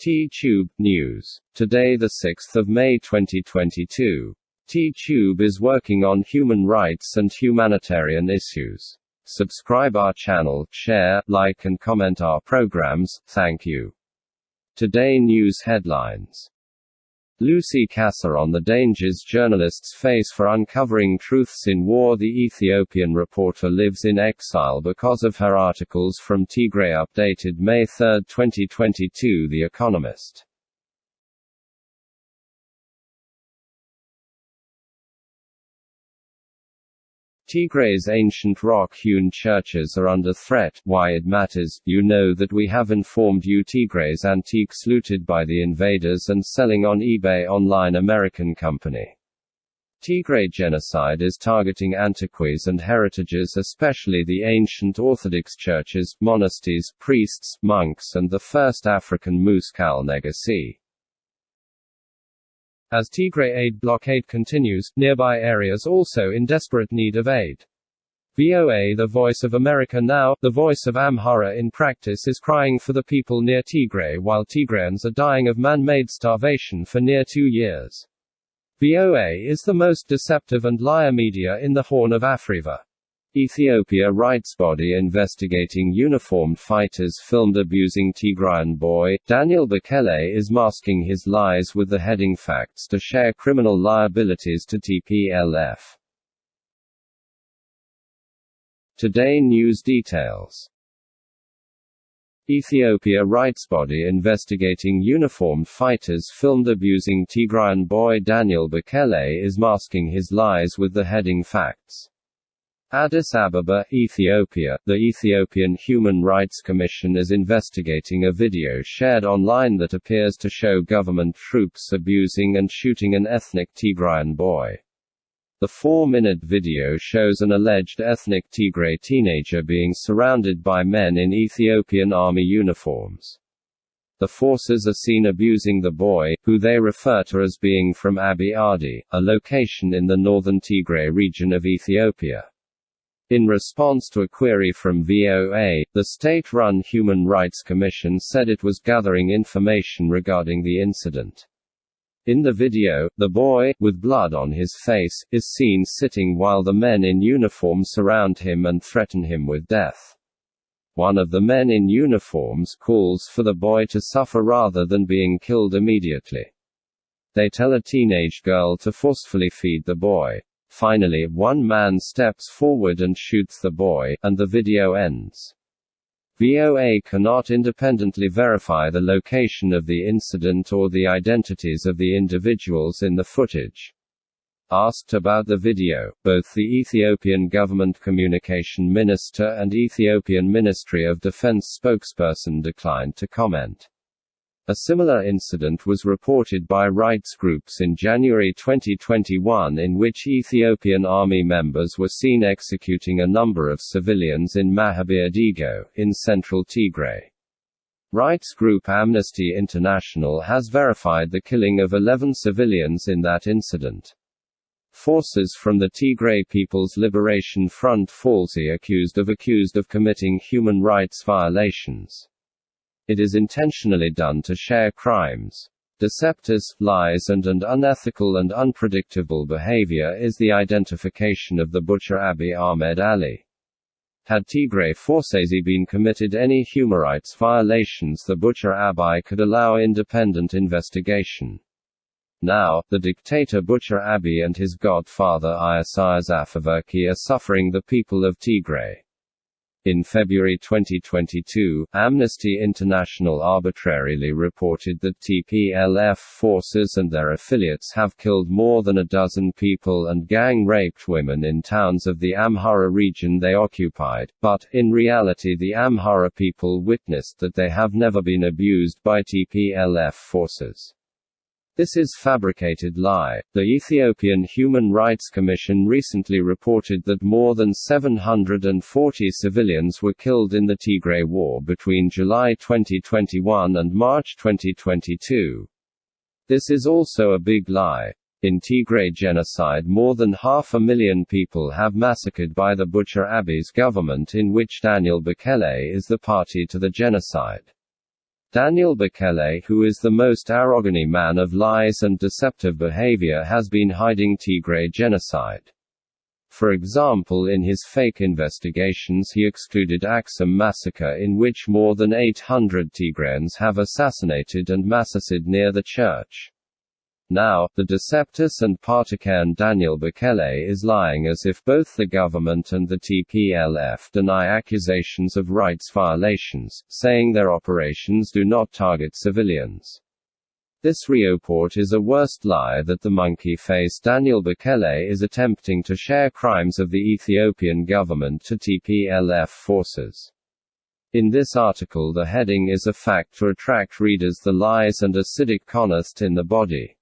T-Tube News. Today the 6th of May 2022. T-Tube is working on human rights and humanitarian issues. Subscribe our channel, share, like and comment our programs. Thank you. Today news headlines. Lucy Kassa on the dangers journalists face for uncovering truths in war. The Ethiopian reporter lives in exile because of her articles from Tigray. Updated May 3, 2022. The Economist. Tigray's ancient rock-hewn churches are under threat. Why it matters, you know that we have informed you Tigray's antiques looted by the invaders and selling on eBay online American company. Tigray genocide is targeting antiquities and heritages especially the ancient Orthodox churches, monasteries, priests, monks and the first African Muscal Negoci. As Tigray aid blockade continues, nearby areas also in desperate need of aid. VOA The Voice of America Now, the voice of Amhara in practice is crying for the people near Tigray while Tigrayans are dying of man-made starvation for near two years. VOA is the most deceptive and liar media in the Horn of Africa. Ethiopia rights body investigating uniformed fighters filmed abusing Tigrayan boy, Daniel Bekele is masking his lies with the heading Facts to share criminal liabilities to TPLF. Today News Details Ethiopia rights body investigating uniformed fighters filmed abusing Tigrayan boy Daniel Bekele is masking his lies with the heading Facts. Addis Ababa, Ethiopia, the Ethiopian Human Rights Commission is investigating a video shared online that appears to show government troops abusing and shooting an ethnic Tigrayan boy. The four-minute video shows an alleged ethnic Tigray teenager being surrounded by men in Ethiopian army uniforms. The forces are seen abusing the boy, who they refer to as being from Abiy Adi, a location in the northern Tigray region of Ethiopia. In response to a query from VOA, the state-run Human Rights Commission said it was gathering information regarding the incident. In the video, the boy, with blood on his face, is seen sitting while the men in uniform surround him and threaten him with death. One of the men in uniforms calls for the boy to suffer rather than being killed immediately. They tell a teenage girl to forcefully feed the boy. Finally, one man steps forward and shoots the boy, and the video ends. VOA cannot independently verify the location of the incident or the identities of the individuals in the footage. Asked about the video, both the Ethiopian government communication minister and Ethiopian Ministry of Defense spokesperson declined to comment. A similar incident was reported by rights groups in January 2021 in which Ethiopian army members were seen executing a number of civilians in Mahbere Dego, in central Tigray. Rights group Amnesty International has verified the killing of 11 civilians in that incident. Forces from the Tigray People's Liberation Front falsely accused of accused of committing human rights violations. It is intentionally done to share crimes. Deceptors, lies and, and unethical and unpredictable behavior is the identification of the butcher Abiy Ahmed Ali. Had Tigray Forsesi been committed any human rights violations the butcher Abiy could allow independent investigation. Now, the dictator Butcher Abiy and his godfather Isaias Afewerki are suffering the people of Tigray. In February 2022, Amnesty International arbitrarily reported that TPLF forces and their affiliates have killed more than a dozen people and gang-raped women in towns of the Amhara region they occupied, but, in reality the Amhara people witnessed that they have never been abused by TPLF forces. This is fabricated lie. The Ethiopian Human Rights Commission recently reported that more than 740 civilians were killed in the Tigray War between July 2021 and March 2022. This is also a big lie. In Tigray genocide more than half a million people have massacred by the butcher Abiy's government in which Daniel Bekele is the party to the genocide. Daniel Bekele, who is the most arrogant man of lies and deceptive behavior, has been hiding Tigray genocide. For example in his fake investigations he excluded Axum massacre in which more than 800 Tigrayans have assassinated and massacred near the church. Now, the Deceptus and Partican Daniel Bekele is lying as if both the government and the TPLF deny accusations of rights violations, saying their operations do not target civilians. This report is a worst lie that the monkey-faced Daniel Bekele is attempting to share crimes of the Ethiopian government to TPLF forces. In this article the heading is a fact to attract readers the lies and acidic honest in the body.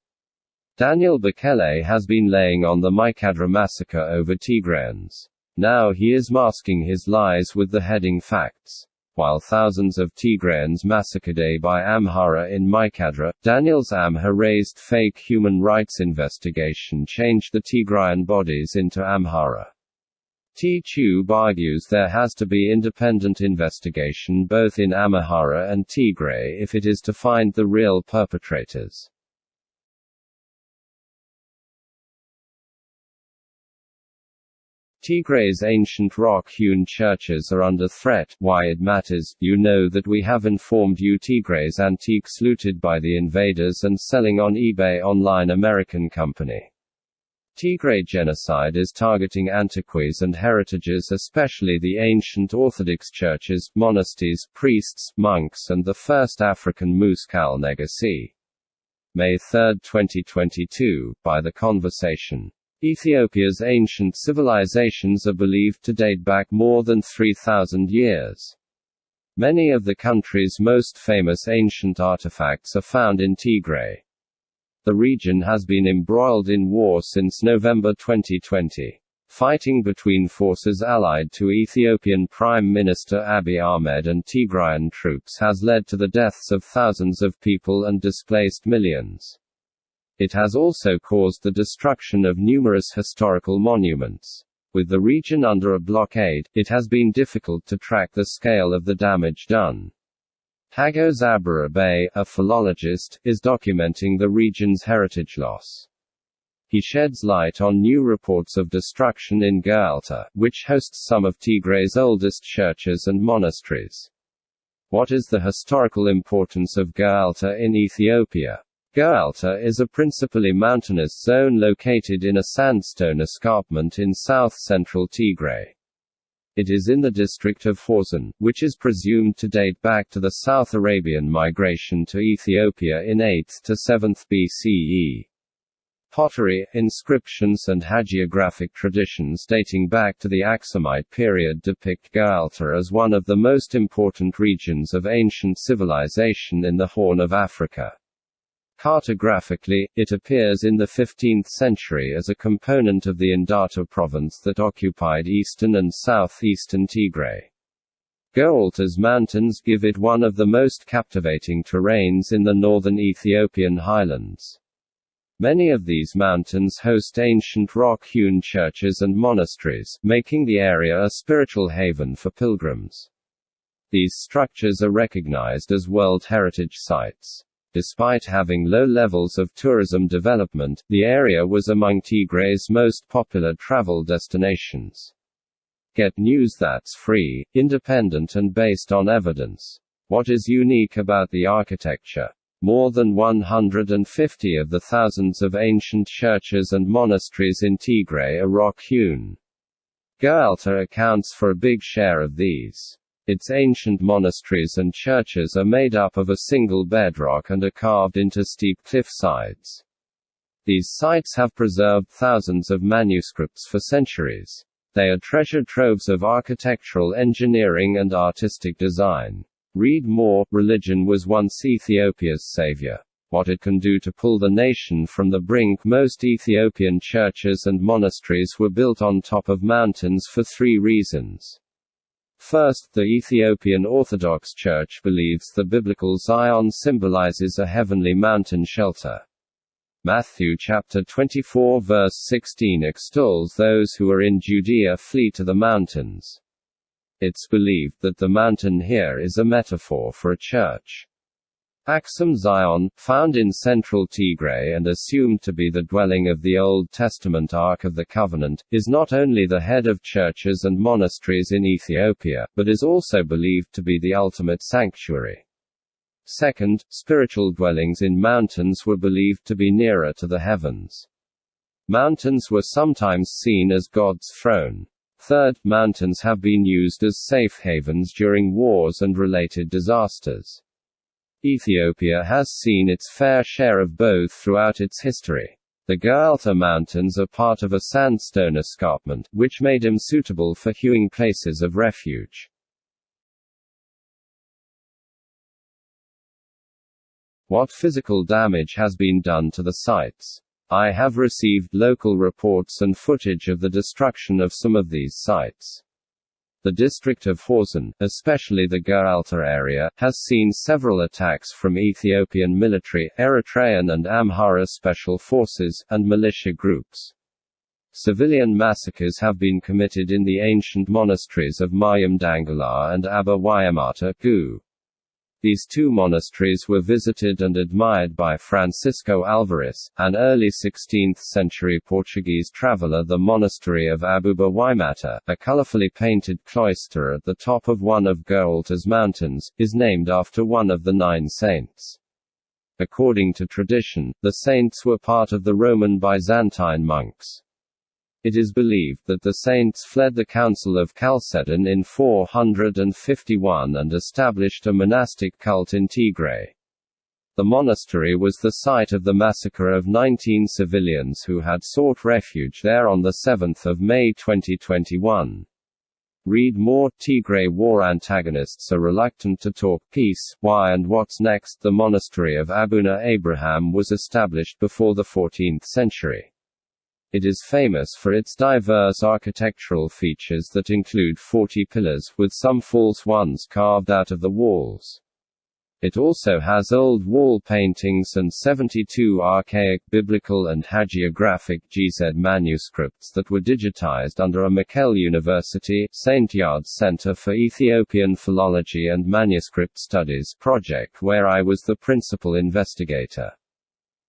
Daniel Bekele has been laying on the Maikadra massacre over Tigrayans. Now he is masking his lies with the heading facts. While thousands of Tigrayans massacred by Amhara in Maikadra, Daniel's Amhara-raised fake human rights investigation changed the Tigrayan bodies into Amhara. T-Tube argues there has to be independent investigation both in Amhara and Tigray if it is to find the real perpetrators. Tigray's ancient rock-hewn churches are under threat. Why it matters, you know that we have informed you Tigray's antiques looted by the invaders and selling on eBay online American company. Tigray genocide is targeting antiquities and heritages especially the ancient Orthodox churches, monasteries, priests, monks and the first African Muskal Negeshi. May 3, 2022, by The Conversation. Ethiopia's ancient civilizations are believed to date back more than 3,000 years. Many of the country's most famous ancient artifacts are found in Tigray. The region has been embroiled in war since November 2020. Fighting between forces allied to Ethiopian Prime Minister Abiy Ahmed and Tigrayan troops has led to the deaths of thousands of people and displaced millions. It has also caused the destruction of numerous historical monuments. With the region under a blockade, it has been difficult to track the scale of the damage done. Hagos Abrha Abay, a philologist, is documenting the region's heritage loss. He sheds light on new reports of destruction in Gheralta, which hosts some of Tigray's oldest churches and monasteries. What is the historical importance of Gheralta in Ethiopia? Gheralta is a principally mountainous zone located in a sandstone escarpment in south-central Tigray. It is in the district of Hawzen, which is presumed to date back to the South Arabian migration to Ethiopia in 8th to 7th BCE. Pottery, inscriptions and hagiographic traditions dating back to the Aksumite period depict Gheralta as one of the most important regions of ancient civilization in the Horn of Africa. Cartographically, it appears in the 15th century as a component of the Enderta province that occupied eastern and southeastern Tigray. Gheralta's mountains give it one of the most captivating terrains in the northern Ethiopian highlands. Many of these mountains host ancient rock-hewn churches and monasteries, making the area a spiritual haven for pilgrims. These structures are recognized as World Heritage Sites. Despite having low levels of tourism development, the area was among Tigray's most popular travel destinations. Get news that's free, independent and based on evidence. What is unique about the architecture? More than 150 of the thousands of ancient churches and monasteries in Tigray are rock-hewn. Gheralta accounts for a big share of these. Its ancient monasteries and churches are made up of a single bedrock and are carved into steep cliff sides. These sites have preserved thousands of manuscripts for centuries. They are treasure troves of architectural engineering and artistic design. Read more Religion was once Ethiopia's savior. What it can do to pull the nation from the brink. Most Ethiopian churches and monasteries were built on top of mountains for three reasons. First, the Ethiopian Orthodox Church believes the biblical Zion symbolizes a heavenly mountain shelter. Matthew chapter 24 verse 16 extols those who are in Judea flee to the mountains. It's believed that the mountain here is a metaphor for a church. Axum Zion, found in central Tigray and assumed to be the dwelling of the Old Testament Ark of the Covenant, is not only the head of churches and monasteries in Ethiopia, but is also believed to be the ultimate sanctuary. Second, spiritual dwellings in mountains were believed to be nearer to the heavens. Mountains were sometimes seen as God's throne. Third, mountains have been used as safe havens during wars and related disasters. Ethiopia has seen its fair share of both throughout its history. The Gheralta Mountains are part of a sandstone escarpment, which made them suitable for hewing places of refuge. What physical damage has been done to the sites? I have received local reports and footage of the destruction of some of these sites. The district of Hawzen, especially the Gheralta area, has seen several attacks from Ethiopian military, Eritrean and Amhara special forces, and militia groups. Civilian massacres have been committed in the ancient monasteries of Mayum Dangala and Abba Wayamata, Gu. These two monasteries were visited and admired by Francisco Álvares, an early 16th-century Portuguese traveller The monastery of Abuna Yemata, a colorfully painted cloister at the top of one of Gheralta's mountains, is named after one of the nine saints. According to tradition, the saints were part of the Roman Byzantine monks. It is believed that the saints fled the Council of Chalcedon in 451 and established a monastic cult in Tigray. The monastery was the site of the massacre of 19 civilians who had sought refuge there on 7 May 2021. Read more Tigray war antagonists are reluctant to talk peace, why and what's next The monastery of Abuna Abraham was established before the 14th century. It is famous for its diverse architectural features that include 40 pillars, with some false ones carved out of the walls. It also has old wall paintings and 72 archaic biblical and hagiographic Ge'ez manuscripts that were digitized under a Mekelle University St. Yared's Center for Ethiopian Philology and Manuscript Studies project where I was the principal investigator.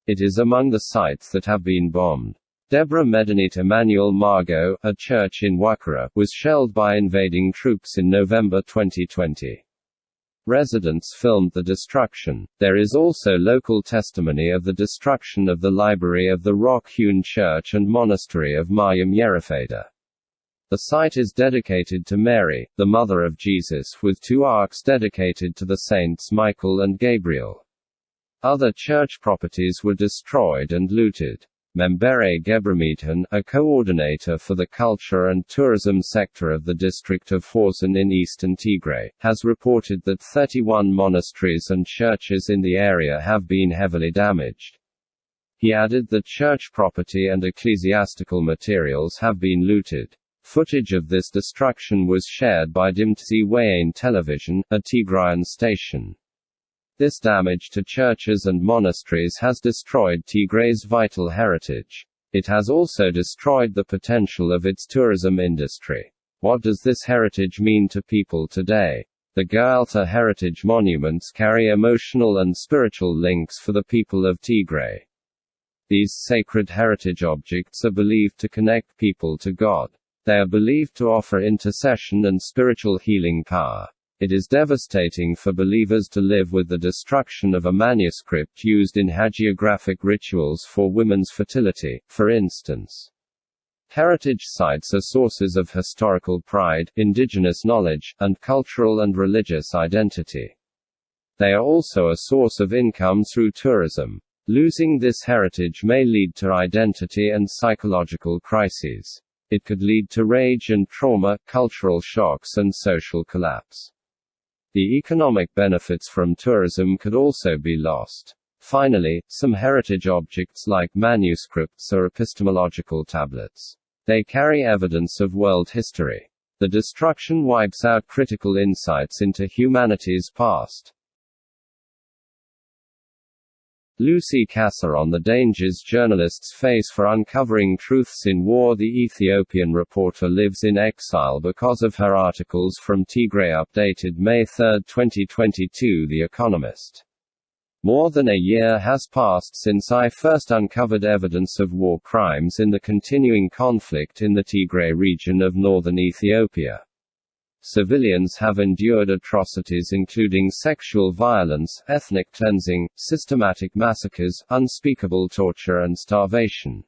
It is among the sites that have been bombed. Deborah Medinit Emmanuel Margot, a church in Wakara, was shelled by invading troops in November 2020. Residents filmed the destruction. There is also local testimony of the destruction of the library of the rock-hewn church and monastery of Mayum Yerefeda. The site is dedicated to Mary, the mother of Jesus with two arks dedicated to the saints Michael and Gabriel. Other church properties were destroyed and looted. Membere Gebramidhan, a coordinator for the culture and tourism sector of the district of Hawzen in eastern Tigray, has reported that 31 monasteries and churches in the area have been heavily damaged. He added that church property and ecclesiastical materials have been looted. Footage of this destruction was shared by Dimtsi Wayane Television, a Tigrayan station. This damage to churches and monasteries has destroyed Tigray's vital heritage. It has also destroyed the potential of its tourism industry. What does this heritage mean to people today? The Gheralta heritage monuments carry emotional and spiritual links for the people of Tigray. These sacred heritage objects are believed to connect people to God. They are believed to offer intercession and spiritual healing power. It is devastating for believers to live with the destruction of a manuscript used in hagiographic rituals for women's fertility, for instance. Heritage sites are sources of historical pride, indigenous knowledge, and cultural and religious identity. They are also a source of income through tourism. Losing this heritage may lead to identity and psychological crises. It could lead to rage and trauma, cultural shocks and social collapse. The economic benefits from tourism could also be lost. Finally, some heritage objects like manuscripts are epistemological tablets. They carry evidence of world history. The destruction wipes out critical insights into humanity's past. Lucy Kassa on the dangers journalists face for uncovering truths in war. The Ethiopian reporter lives in exile because of her articles from Tigray updated May 3, 2022 The Economist. More than a year has passed since I first uncovered evidence of war crimes in the continuing conflict in the Tigray region of northern Ethiopia. Civilians have endured atrocities including sexual violence, ethnic cleansing, systematic massacres, unspeakable torture and starvation.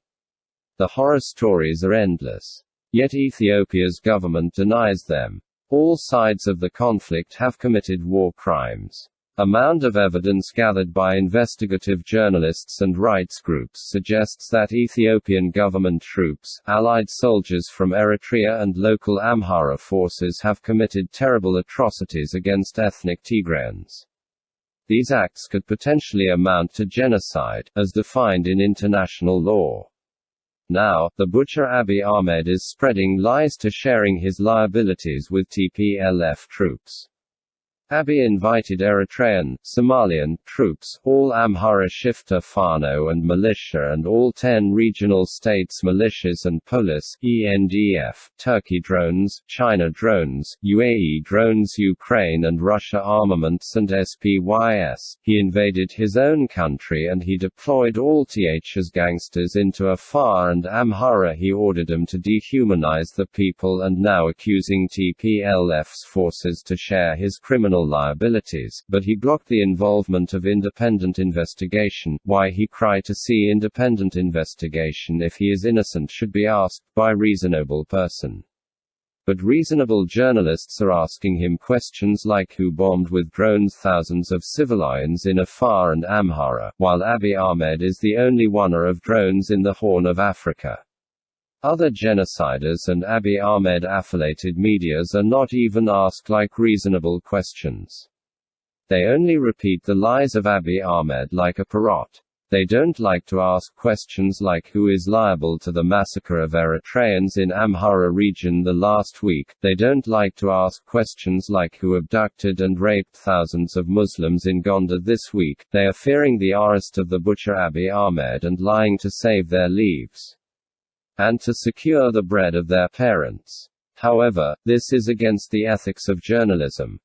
The horror stories are endless. Yet Ethiopia's government denies them. All sides of the conflict have committed war crimes. A mound of evidence gathered by investigative journalists and rights groups suggests that Ethiopian government troops, allied soldiers from Eritrea and local Amhara forces have committed terrible atrocities against ethnic Tigrayans. These acts could potentially amount to genocide, as defined in international law. Now, the butcher Abiy Ahmed is spreading lies to sharing his liabilities with TPLF troops. Abiy invited Eritrean, Somalian, troops, all Amhara Shifta Fano and militia and all ten regional states militias and police, ENDF, Turkey drones, China drones, UAE drones Ukraine and Russia armaments and SPYS. He invaded his own country and he deployed all TH's gangsters into Afar and Amhara he ordered them to dehumanize the people and now accusing TPLF's forces to share his criminal liabilities, but he blocked the involvement of independent investigation. Why he cry to see independent investigation if he is innocent should be asked by reasonable person. But reasonable journalists are asking him questions like who bombed with drones thousands of civilians in Afar and Amhara, while Abiy Ahmed is the only oneer of drones in the Horn of Africa. Other genociders and Abiy Ahmed affiliated medias are not even asked like reasonable questions. They only repeat the lies of Abiy Ahmed like a parrot. They don't like to ask questions like who is liable to the massacre of Eritreans in Amhara region the last week. They don't like to ask questions like who abducted and raped thousands of Muslims in Gondar this week. They are fearing the arrest of the butcher Abiy Ahmed and lying to save their lives and to secure the bread of their parents. However, this is against the ethics of journalism.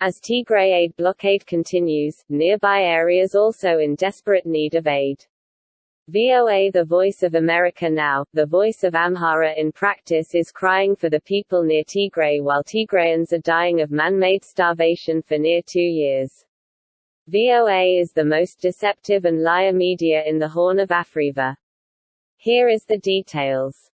As Tigray aid blockade continues, nearby areas also in desperate need of aid. VOA The Voice of America Now, the voice of Amhara in practice is crying for the people near Tigray while Tigrayans are dying of man-made starvation for near two years. VOA is the most deceptive and liar media in the Horn of Africa. Here is the details.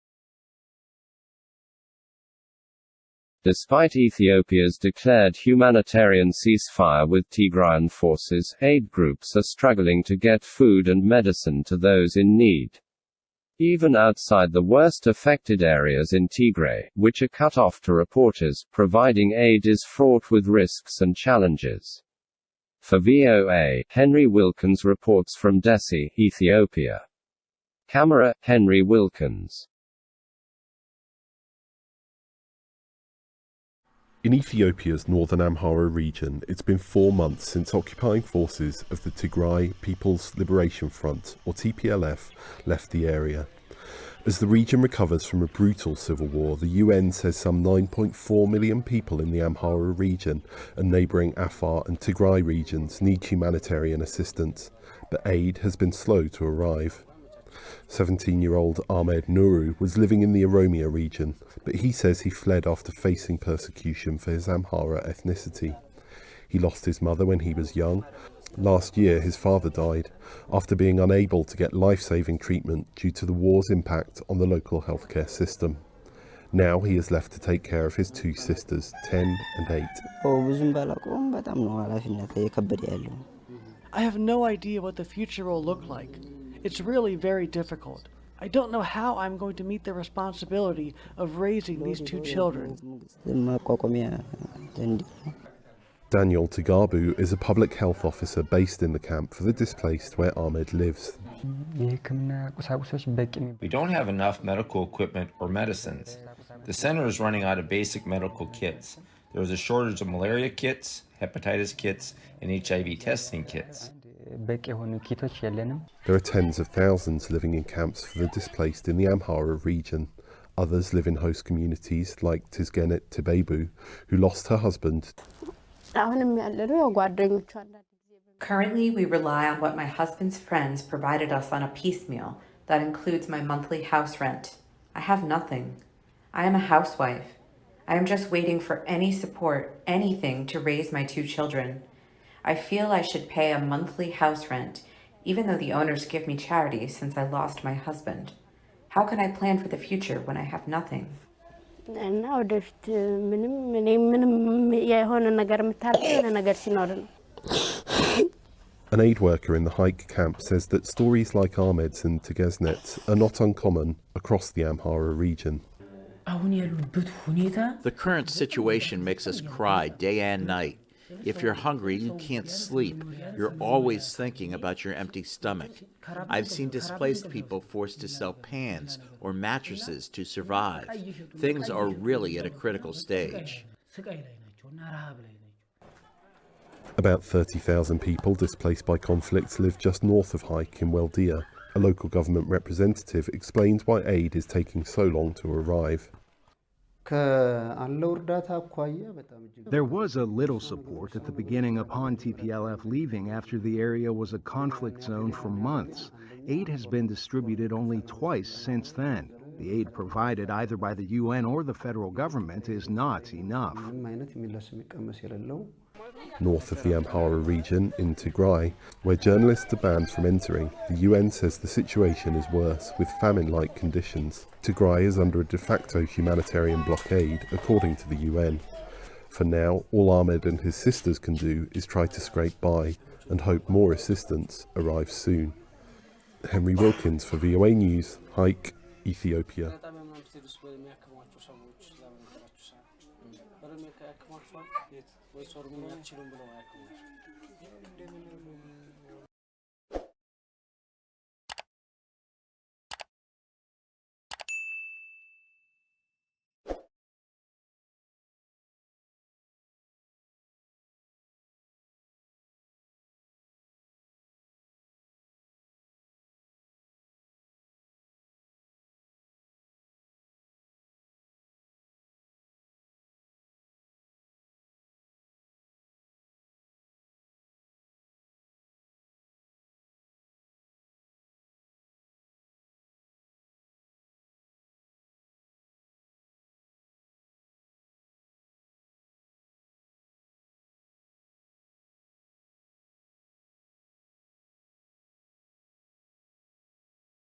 Despite Ethiopia's declared humanitarian ceasefire with Tigrayan forces, aid groups are struggling to get food and medicine to those in need. Even outside the worst affected areas in Tigray, which are cut off to reporters, providing aid is fraught with risks and challenges. For VOA, Henry Wilkins reports from Dessie, Ethiopia. Camera, Henry Wilkins. In Ethiopia's northern Amhara region, it's been four months since occupying forces of the Tigray People's Liberation Front, or TPLF, left the area. As the region recovers from a brutal civil war, the UN says some 9.4 million people in the Amhara region and neighbouring Afar and Tigray regions need humanitarian assistance, but aid has been slow to arrive. 17-year-old Ahmed Nuru was living in the Oromia region, but he says he fled after facing persecution for his Amhara ethnicity. He lost his mother when he was young. Last year his father died, after being unable to get life-saving treatment due to the war's impact on the local healthcare system. Now he is left to take care of his two sisters, 10 and 8. I have no idea what the future will look like. It's really very difficult. I don't know how I'm going to meet the responsibility of raising these two children. Daniel Tagabu is a public health officer based in the camp for the displaced where Ahmed lives. We don't have enough medical equipment or medicines. The center is running out of basic medical kits. There is a shortage of malaria kits, hepatitis kits, and HIV testing kits. There are tens of thousands living in camps for the displaced in the Amhara region. Others live in host communities like Tizgenet Tibebu, who lost her husband. Currently, we rely on what my husband's friends provided us on a piecemeal that includes my monthly house rent. I have nothing. I am a housewife. I am just waiting for any support, anything to raise my two children. I feel I should pay a monthly house rent, even though the owners give me charity since I lost my husband. How can I plan for the future when I have nothing? An aid worker in the Hayk camp says that stories like Ahmed's and Tegesnet's are not uncommon across the Amhara region. The current situation makes us cry day and night. If you're hungry, you can't sleep. You're always thinking about your empty stomach. I've seen displaced people forced to sell pans or mattresses to survive. Things are really at a critical stage. About 30,000 people displaced by conflict live just north of Hayk in Weldia. A local government representative explains why aid is taking so long to arrive. There was a little support at the beginning upon TPLF leaving after the area was a conflict zone for months. Aid has been distributed only twice since then. The aid provided either by the UN or the federal government is not enough north of the Amhara region in Tigray, where journalists are banned from entering. The UN says the situation is worse, with famine-like conditions. Tigray is under a de facto humanitarian blockade, according to the UN. For now, all Ahmed and his sisters can do is try to scrape by and hope more assistance arrives soon. Henry Wilkins for VOA News, Hayk, Ethiopia. Ve sorumluluk çılım bulama ayakkabılar.